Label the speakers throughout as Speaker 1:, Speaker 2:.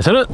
Speaker 1: 저는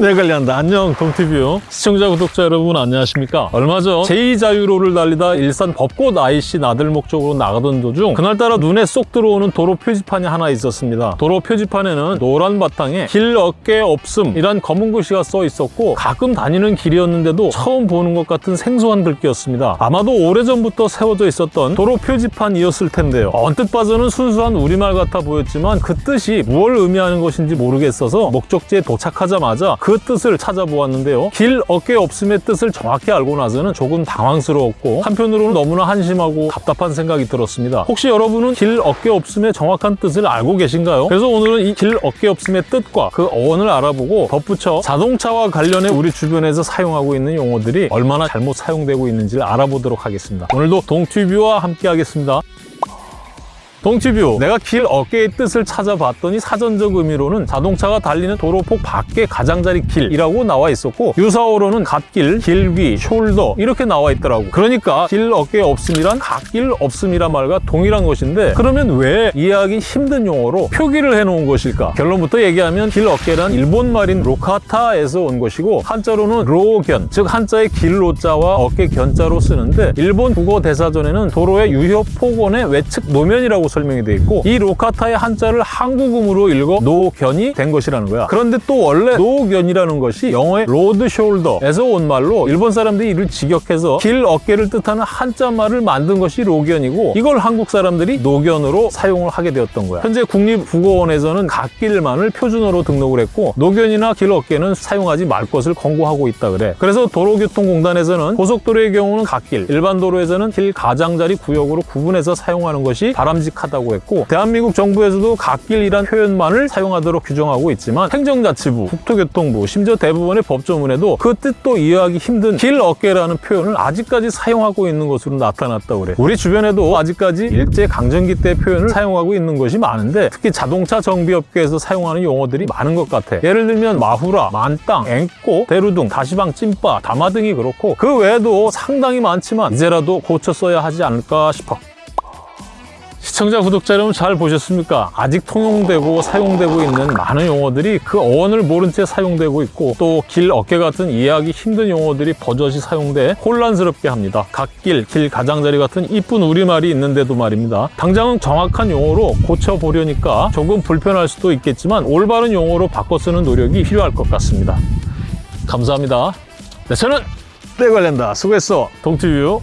Speaker 1: 내 관리한다. 안녕 동티뷰 시청자 구독자 여러분 안녕하십니까? 얼마 전 제2자유로를 달리다 일산 벚꽃 IC 나들목 쪽으로 나가던 도중 그날따라 눈에 쏙 들어오는 도로 표지판이 하나 있었습니다. 도로 표지판에는 노란 바탕에 길 어깨 없음 이란 검은 글씨가 써 있었고 가끔 다니는 길이었는데도 처음 보는 것 같은 생소한 글귀였습니다. 아마도 오래전부터 세워져 있었던 도로 표지판이었을 텐데요. 언뜻 봐서는 순수한 우리말 같아 보였지만 그 뜻이 무엇을 의미하는 것인지 모르겠어서 목적지에 도착 하자마자 그 뜻을 찾아보았는데요. 길 어깨 없음의 뜻을 정확히 알고 나서는 조금 당황스러웠고 한편으로는 너무나 한심하고 답답한 생각이 들었습니다. 혹시 여러분은 길 어깨 없음의 정확한 뜻을 알고 계신가요? 그래서 오늘은 이 길 어깨 없음의 뜻과 그 어원을 알아보고 덧붙여 자동차와 관련해 우리 주변에서 사용하고 있는 용어들이 얼마나 잘못 사용되고 있는지를 알아보도록 하겠습니다. 오늘도 동튜뷰와 함께 하겠습니다. 동치뷰 내가 길 어깨의 뜻을 찾아봤더니 사전적 의미로는 자동차가 달리는 도로폭 밖의 가장자리 길이라고 나와 있었고 유사어로는 갓길, 길위, shoulder 이렇게 나와 있더라고. 그러니까 길 어깨 없음이란 갓길 없음이란 말과 동일한 것인데 그러면 왜 이해하기 힘든 용어로 표기를 해놓은 것일까? 결론부터 얘기하면 길 어깨란 일본 말인 路肩에서 온 것이고 한자로는 로견 즉 한자의 길로자와 어깨 견자로 쓰는데 일본 국어 대사전에는 도로의 유효 폭원의 외측 노면이라고 설명이 돼 있고 이 로카타의 한자를 한국음으로 읽어 노견이 된 것이라는 거야. 그런데 또 원래 노견이라는 것이 영어의 road shoulder에서 온 말로 일본 사람들이 이를 직역해서 길 어깨를 뜻하는 한자 말을 만든 것이 로견이고 이걸 한국 사람들이 노견으로 사용을 하게 되었던 거야. 현재 국립국어원에서는 갓길만을 표준어로 등록을 했고 노견이나 길 어깨는 사용하지 말 것을 권고하고 있다 그래. 그래서 도로교통공단에서는 고속도로의 경우는 갓길, 일반 도로에서는 길 가장자리 구역으로 구분해서 사용하는 것이 바람직 하다고 했고 대한민국 정부에서도 갓길이란 표현만을 사용하도록 규정하고 있지만 행정자치부, 국토교통부, 심지어 대부분의 법조문에도 그 뜻도 이해하기 힘든 길 어깨라는 표현을 아직까지 사용하고 있는 것으로 나타났다고 그래. 우리 주변에도 아직까지 일제 강점기 때 표현을 사용하고 있는 것이 많은데 특히 자동차 정비업계에서 사용하는 용어들이 많은 것 같아. 예를 들면 마후라, 만땅, 앵꼬, 대루둥, 다시방, 찐빠, 다마 등이 그렇고 그 외에도 상당히 많지만 이제라도 고쳐 써야 하지 않을까 싶어. 시청자, 구독자 여러분 잘 보셨습니까? 아직 통용되고 사용되고 있는 많은 용어들이 그 어원을 모른 채 사용되고 있고 또 길 어깨 같은 이해하기 힘든 용어들이 버젓이 사용돼 혼란스럽게 합니다. 갓길, 길 가장자리 같은 이쁜 우리말이 있는데도 말입니다. 당장은 정확한 용어로 고쳐보려니까 조금 불편할 수도 있겠지만 올바른 용어로 바꿔 쓰는 노력이 필요할 것 같습니다. 감사합니다. 네, 저는 내 관련다. 수고했어. 동티뷰.